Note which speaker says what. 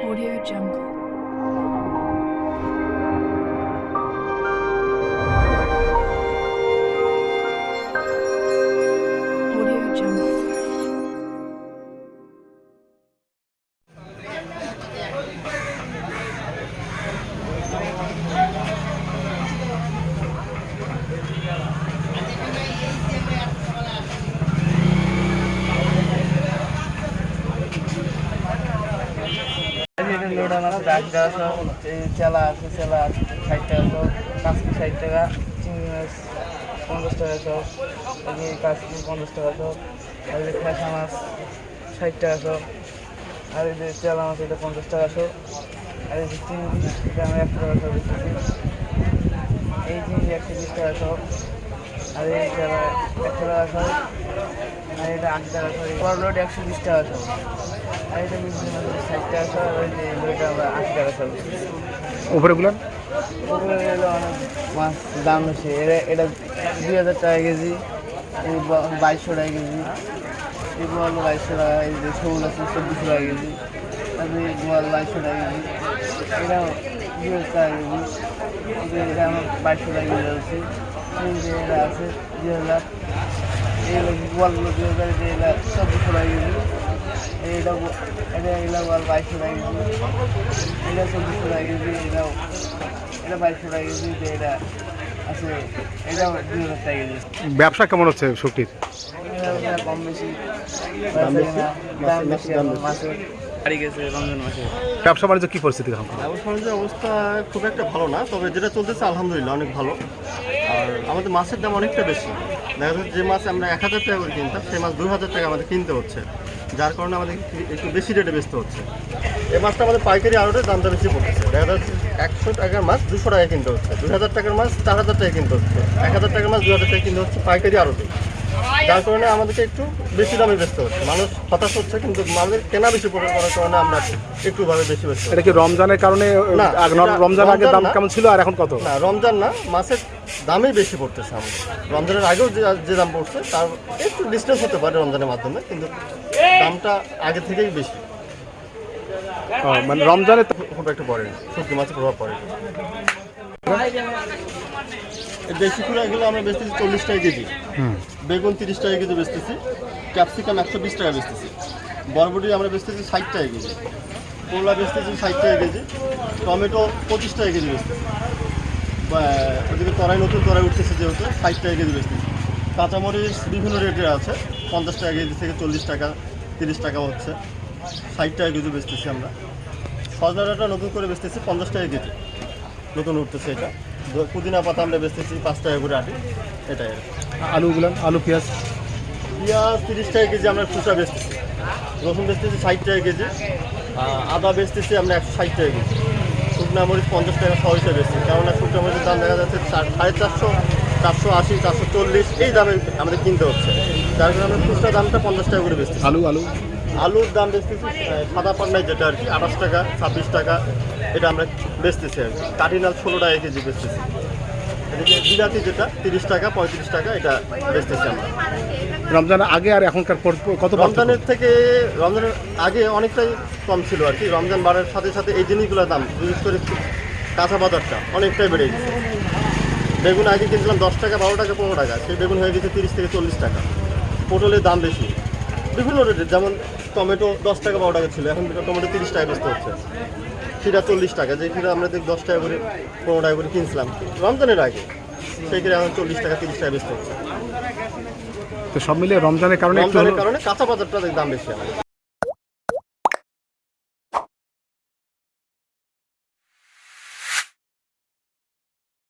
Speaker 1: Audio Jungle. Audio Jungle.
Speaker 2: ডাক দেওয়া চেলা আছে, চেলা ষাট টাকা সব কাঁচকি ষাট টাকা চিংড়ি মাছ পঞ্চাশ টাকা সব কাঁচকি পঞ্চাশ টাকা সব আর এই খেসা মাছ ষাট টাকা সব আর এই যে চেলা মাছ এটা পঞ্চাশ টাকা সব আর এই যে চিংড়ি এটা আমি একশো টাকা সব এই চিংড়ি একশো বিশ টাকা সব আর এই চেলা একশো টাকা সব আর এটা আশি টাকা সব বড় লোড একশো বিশ টাকা সব আর এটা মাছ ষাট টাকা সব আর যে লোডটা আমরা আশি টাকা সব
Speaker 3: উপরেগুলো
Speaker 2: ওগুলো হলো অনেক মাছ দাম বেশি। এটা এটা দুই হাজার টাকা কেজি বাইশশো টাকা কেজি। এই বল বাইশশো টাকা এই যে শোল আছে চব্বিশশো টাকা কেজি। তারপরে এই বল বাইশশো টাকা কেজি। এটা দুই হাজার টাকা কেজি। এটা আমার বাইশশো টাকা কেজি আছে। এই যে এটা আছে দুই হাজার। এটা চব্বিশশো টাকা কেজি এইটা ব- এটা কেজি এটা কেজি এটাও এটা
Speaker 3: ব্যবসা কেমন হচ্ছে শুক্তির
Speaker 2: কম বেশি গেছে
Speaker 3: ব্যবসা বাণিজ্য কি পরিস্থিতি
Speaker 4: ব্যবসা বাণিজ্যের অবস্থা খুব একটা ভালো না, তবে যেটা চলতেছে আলহামদুলিল্লাহ অনেক ভালো। আর আমাদের মাছের দাম অনেকটা বেশি। দেখা যাচ্ছে যে মাছ আমরা এক হাজার টাকা করে কিনতাম, সেই মাছ দু হাজার টাকা আমাদের কিনতে হচ্ছে, যার কারণে আমাদের একটু বেশি রেটে বেচতে হচ্ছে। এই মাছটা আমাদের পাইকারি আড়তে দামটা বেশি পড়ছে দেখা যাচ্ছে একশো টাকার মাছ দুশো টাকা কিনতে হচ্ছে। দুই হাজার টাকার মাছ চার হাজার টাকা কিনতে হচ্ছে। এক হাজার টাকার মাছ দু হাজার টাকা কিনতে হচ্ছে পাইকারি আড়তে। যার কারণে আমাদেরকে একটু বেশি দামে বেচতে হচ্ছে। মানুষ হতাশ হচ্ছে কিন্তু আমাদের কেনা বেশি পড়ে করার কারণে আমরা একটু ভাবে বেশি বেচতে
Speaker 3: এটা কি রমজানের কারণে
Speaker 4: না,
Speaker 3: রমজান আগে দাম কেমন ছিল আর এখন কত?
Speaker 4: না রমজান না মাছের দামই বেশি পড়তেছে আমাদের। রমজানের আগেও যে যে দাম পড়ছে তার একটু ডিস্টেন্স হতে পারে রমজানের মাধ্যমে কিন্তু দামটা আগে থেকেই বেশি।
Speaker 3: মানে রমজানে তো-
Speaker 4: খুব একটা পড়ে না সবজি মাছের প্রভাব পড়ে। দেশি কুড়াগুলো আমরা বেচতেছি চল্লিশ টাকা কেজি।
Speaker 3: হুম।
Speaker 4: বেগুন তিরিশ টাকা কেজি বেচতেছি ক্যাপসিকাম একশো বিশ টাকা বেচতেছি। বরবটি আমরা বেচতেছি ষাট টাকা কেজি। করলা বেচতেছি ষাট টাকা কেজি টমেটো পঁচিশ টাকা কেজি বেচতেছি। ওদিকে তরাই নতুন তরাই উঠতেছে যেহেতু ষাট টাকা কেজি বেচতেছি। কাঁচামরিচ বিভিন্ন রেটের আছে পঞ্চাশ টাকা কেজি থেকে চল্লিশ টাকা তিরিশ টাকা হচ্ছে। ষাট টাকা কেজি বেচতেছি আমরা। সজনা ডাঁটা নতুন করে বেচতেছি পঞ্চাশ টাকা কেজি। নতুন উঠতেছে এটা। পুদিনা পাতা আমরা বেচতেছি পাঁচ টাকা করে আটি। এটাই।
Speaker 3: আলুগুলো আলু পেঁয়াজ?
Speaker 4: পেঁয়াজ তিরিশ টাকা কেজি আমরা খুচরা বেচতেছি। রসুন বেচতেছি ষাট টাকা কেজি। আদা বেচতেছি আমরা একশো ষাট টাকা কেজি। শুকনা মরিচ পঞ্চাশ টাকা সহ হিসেবে বেচছি কেননা শুকনা মরিচের দাম দেখা যাচ্ছে চার সাড়ে চারশো চারশো আশি চারশো চল্লিশ এই দামে আমাদের কিনতে হচ্ছে। যার কারণে আমরা খুচরা দামটা পঞ্চাশ টাকা করে বেচতেছি।
Speaker 3: আলু আলু?
Speaker 4: আলুর দাম বেচতেছি সাদা পান্নায় যেটা আর কি আঠাশ টাকা ছাব্বিশ টাকা এটা আমরা বেচতেছি আর কি। কার্ডিনাল ষোলো টাকা কেজি বেচতেছি। এদিকে বিলাতি যেটা তিরিশ টাকা পঁয়ত্রিশ টাকা এটা বেচতেছি আমরা।
Speaker 3: রমজানের আগে আর এখনকার কত
Speaker 4: রমজানের থেকে রমজানের আগে অনেকটাই কম ছিল আর কি। রমজান বাড়ার সাথে সাথে এই জিনিসগুলোর দাম বিশেষ করে কাঁচা বাজারটা অনেকটাই বেড়ে গেছে। বেগুন আগে কিনছিলাম দশ টাকা বারো টাকা পনেরো টাকা। সেই বেগুন হয়ে গেছে তিরিশ থেকে চল্লিশ টাকা। পটলের দাম বেশি। বিভিন্ন রেটের যেমন টমেটো দশ টাকা বারো টাকা ছিল। এখন টমেটো তিরিশ টাকা বেচতে হচ্ছে। খিরা চল্লিশ টাকা যে ফিরা আমরা দেখি দশ টাকা করে পনেরো টাকা করে কিনছিলাম। রমজানের আগে সেই ফিরে এখন চল্লিশ টাকা তিরিশ টাকা বেশি হচ্ছে।
Speaker 3: তো সব মিলিয়ে রমজানের কারণে
Speaker 4: রমজানের কারণে কাঁচা বাজারটা দাম বেশি আমাদের